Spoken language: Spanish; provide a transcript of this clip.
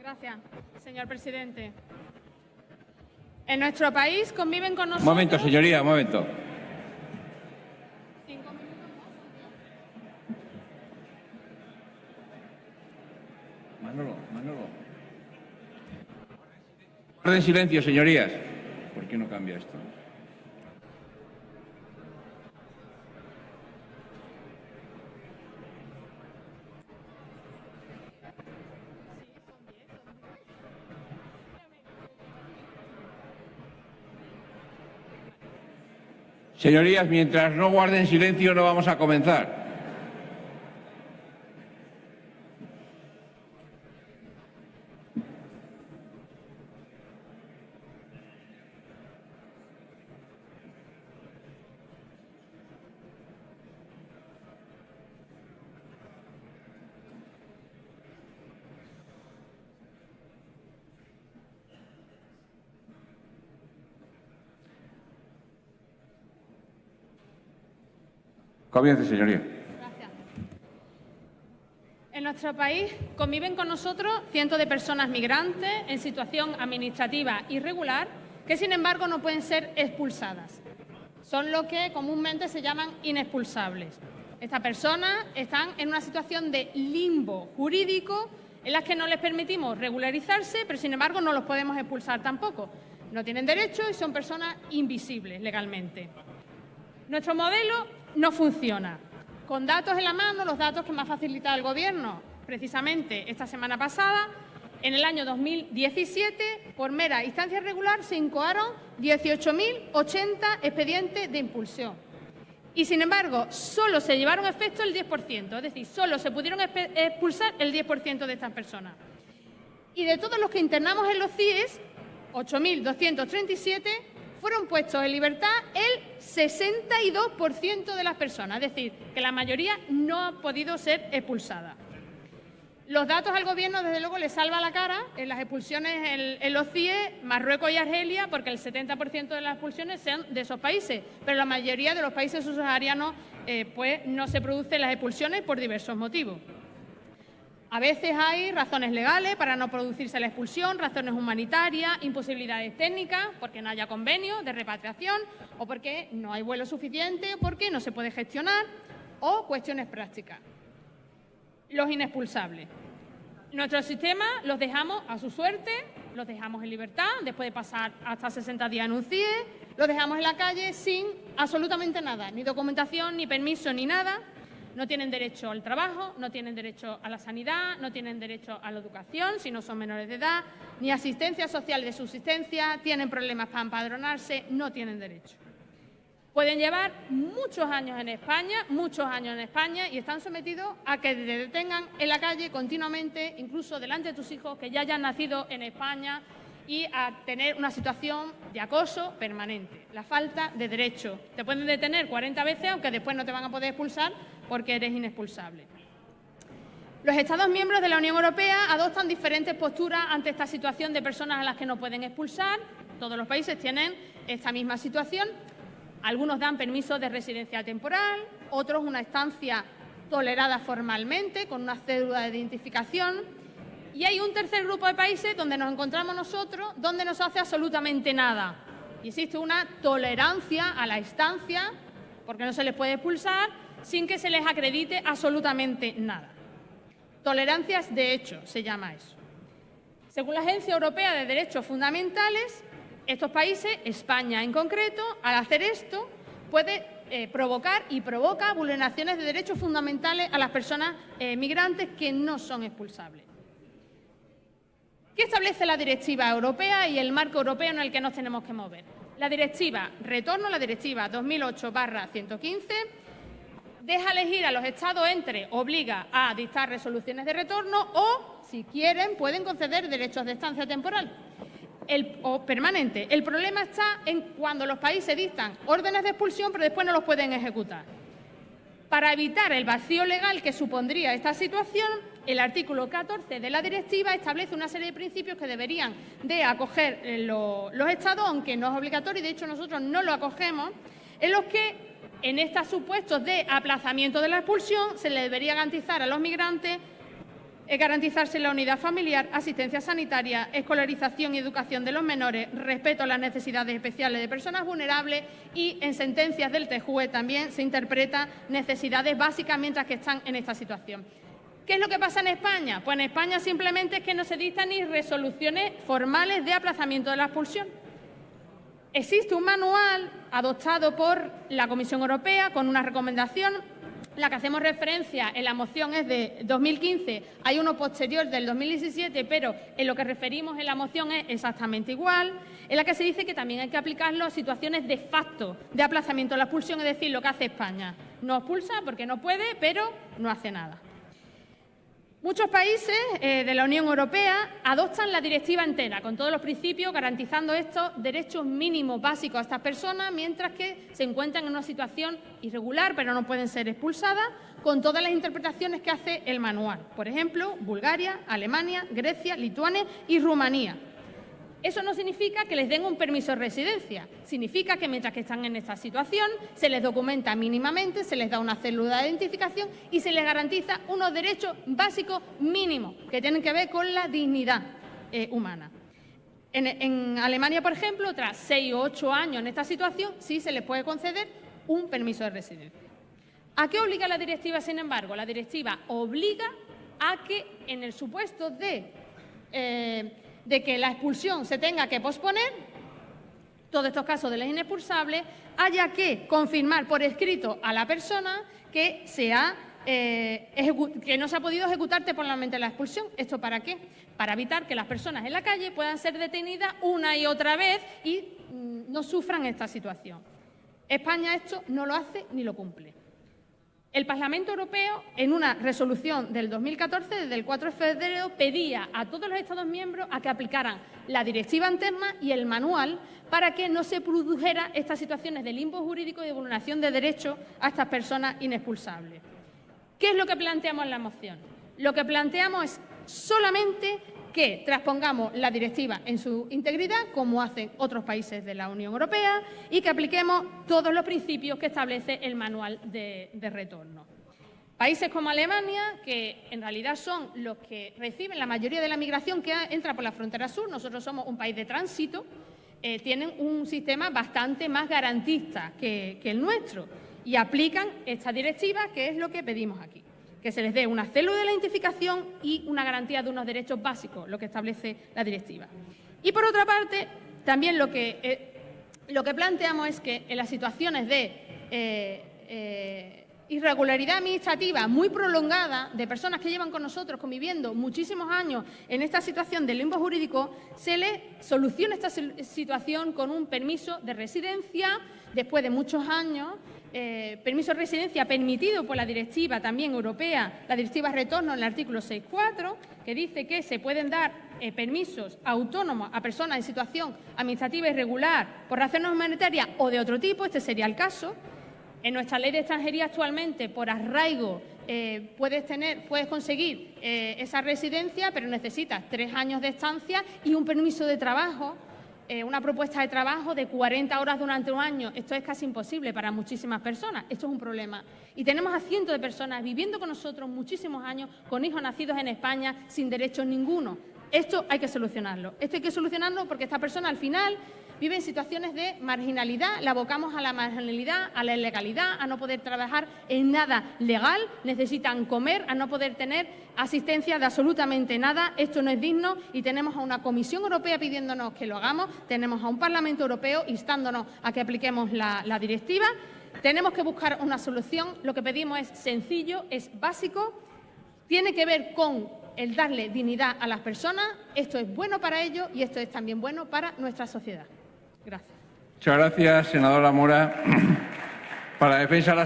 Gracias, señor presidente. En nuestro país conviven con nosotros... Un momento, señoría, un momento. Guarden silencio, señorías. ¿Por qué no cambia esto? Señorías, mientras no guarden silencio no vamos a comenzar. Comience, señoría. En nuestro país conviven con nosotros cientos de personas migrantes en situación administrativa irregular que, sin embargo, no pueden ser expulsadas. Son lo que comúnmente se llaman inexpulsables. Estas personas están en una situación de limbo jurídico en las que no les permitimos regularizarse, pero sin embargo no los podemos expulsar tampoco. No tienen derecho y son personas invisibles legalmente. Nuestro modelo no funciona. Con datos en la mano, los datos que me ha facilitado el Gobierno, precisamente esta semana pasada, en el año 2017, por mera instancia regular, se incoaron 18.080 expedientes de impulsión. Y, sin embargo, solo se llevaron a efecto el 10%, es decir, solo se pudieron expulsar el 10% de estas personas. Y de todos los que internamos en los CIES, 8.237 fueron puestos en libertad el 62% de las personas, es decir, que la mayoría no ha podido ser expulsada. Los datos al Gobierno, desde luego, le salva la cara en las expulsiones en, los CIE, Marruecos y Argelia, porque el 70% de las expulsiones sean de esos países, pero la mayoría de los países subsaharianos eh, pues, no se producen las expulsiones por diversos motivos. A veces hay razones legales para no producirse la expulsión, razones humanitarias, imposibilidades técnicas, porque no haya convenio de repatriación o porque no hay vuelo suficiente porque no se puede gestionar o cuestiones prácticas. Los inexpulsables. Nuestro sistema los dejamos a su suerte, los dejamos en libertad después de pasar hasta 60 días en un CIE, los dejamos en la calle sin absolutamente nada, ni documentación, ni permiso, ni nada, no tienen derecho al trabajo, no tienen derecho a la sanidad, no tienen derecho a la educación si no son menores de edad, ni asistencia social de subsistencia, tienen problemas para empadronarse, no tienen derecho. Pueden llevar muchos años en España, muchos años en España y están sometidos a que te detengan en la calle continuamente, incluso delante de tus hijos que ya hayan nacido en España y a tener una situación de acoso permanente, la falta de derecho. Te pueden detener 40 veces, aunque después no te van a poder expulsar porque eres inexpulsable. Los Estados miembros de la Unión Europea adoptan diferentes posturas ante esta situación de personas a las que no pueden expulsar. Todos los países tienen esta misma situación. Algunos dan permiso de residencia temporal, otros una estancia tolerada formalmente, con una cédula de identificación. Y hay un tercer grupo de países donde nos encontramos nosotros, donde no se hace absolutamente nada. Y existe una tolerancia a la estancia, porque no se les puede expulsar, sin que se les acredite absolutamente nada. Tolerancias de hecho se llama eso. Según la Agencia Europea de Derechos Fundamentales, estos países, España en concreto, al hacer esto puede eh, provocar y provoca vulneraciones de derechos fundamentales a las personas eh, migrantes que no son expulsables. ¿Qué establece la directiva europea y el marco europeo en el que nos tenemos que mover? La directiva, retorno la directiva 2008-115, deja elegir a los Estados entre, obliga a dictar resoluciones de retorno o, si quieren, pueden conceder derechos de estancia temporal o permanente. El problema está en cuando los países dictan órdenes de expulsión, pero después no los pueden ejecutar. Para evitar el vacío legal que supondría esta situación, el artículo 14 de la directiva establece una serie de principios que deberían de acoger eh, los Estados, aunque no es obligatorio, y de hecho nosotros no lo acogemos, en los que en estos supuestos de aplazamiento de la expulsión se le debería garantizar a los migrantes eh, garantizarse la unidad familiar, asistencia sanitaria, escolarización y educación de los menores, respeto a las necesidades especiales de personas vulnerables y en sentencias del TJUE también se interpreta necesidades básicas mientras que están en esta situación. ¿Qué es lo que pasa en España? Pues en España simplemente es que no se dictan ni resoluciones formales de aplazamiento de la expulsión. Existe un manual adoptado por la Comisión Europea con una recomendación la que hacemos referencia en la moción es de 2015, hay uno posterior del 2017, pero en lo que referimos en la moción es exactamente igual, en la que se dice que también hay que aplicarlo a situaciones de facto de aplazamiento de la expulsión, es decir, lo que hace España. No expulsa porque no puede, pero no hace nada. Muchos países eh, de la Unión Europea adoptan la directiva entera, con todos los principios, garantizando estos derechos mínimos básicos a estas personas, mientras que se encuentran en una situación irregular, pero no pueden ser expulsadas, con todas las interpretaciones que hace el manual. Por ejemplo, Bulgaria, Alemania, Grecia, Lituania y Rumanía. Eso no significa que les den un permiso de residencia. Significa que mientras que están en esta situación se les documenta mínimamente, se les da una célula de identificación y se les garantiza unos derechos básicos mínimos que tienen que ver con la dignidad eh, humana. En, Alemania, por ejemplo, tras seis o ocho años en esta situación, sí se les puede conceder un permiso de residencia. ¿A qué obliga la directiva, sin embargo? La directiva obliga a que en el supuesto de eh, de que la expulsión se tenga que posponer, todos estos casos de ley inexpulsable, haya que confirmar por escrito a la persona que, eh, que no se ha podido ejecutar temporalmente la expulsión. ¿Esto para qué? Para evitar que las personas en la calle puedan ser detenidas una y otra vez y mm, no sufran esta situación. España esto no lo hace ni lo cumple. El Parlamento Europeo, en una resolución del 2014, desde el 4 de febrero, pedía a todos los Estados miembros a que aplicaran la directiva interna y el manual para que no se produjera estas situaciones de limbo jurídico y de vulneración de derechos a estas personas inexpulsables. ¿Qué es lo que planteamos en la moción? Lo que planteamos es solamente que transpongamos la directiva en su integridad, como hacen otros países de la Unión Europea, y que apliquemos todos los principios que establece el manual de, retorno. Países como Alemania, que en realidad son los que reciben la mayoría de la migración que entra por la frontera sur, nosotros somos un país de tránsito, eh, tienen un sistema bastante más garantista que el nuestro y aplican esta directiva, que es lo que pedimos aquí que se les dé una célula de la identificación y una garantía de unos derechos básicos, lo que establece la directiva. Y por otra parte, también lo que, eh, lo que planteamos es que en las situaciones de eh, eh, irregularidad administrativa muy prolongada de personas que llevan con nosotros conviviendo muchísimos años en esta situación de limbo jurídico, se le soluciona esta situación con un permiso de residencia después de muchos años eh, permiso de residencia permitido por la directiva también europea, la directiva retorno en el artículo 6.4, que dice que se pueden dar eh, permisos autónomos a personas en situación administrativa irregular por razones humanitarias o de otro tipo, este sería el caso. En nuestra ley de extranjería actualmente, por arraigo, eh, puedes, tener, puedes conseguir esa residencia, pero necesitas tres años de estancia y un permiso de trabajo eh, una propuesta de trabajo de 40 horas durante un año. Esto es casi imposible para muchísimas personas. Esto es un problema. Y tenemos a cientos de personas viviendo con nosotros muchísimos años, con hijos nacidos en España, sin derechos ninguno. Esto hay que solucionarlo. Esto hay que solucionarlo porque esta persona al final vive en situaciones de marginalidad, la abocamos a la marginalidad, a la ilegalidad, a no poder trabajar en nada legal, necesitan comer, a no poder tener asistencia de absolutamente nada. Esto no es digno y tenemos a una Comisión Europea pidiéndonos que lo hagamos, tenemos a un Parlamento Europeo instándonos a que apliquemos la, la directiva. Tenemos que buscar una solución. Lo que pedimos es sencillo, es básico, tiene que ver con el darle dignidad a las personas. Esto es bueno para ellos y esto es también bueno para nuestra sociedad. Gracias. Muchas gracias, senadora Mora. Para defensa de la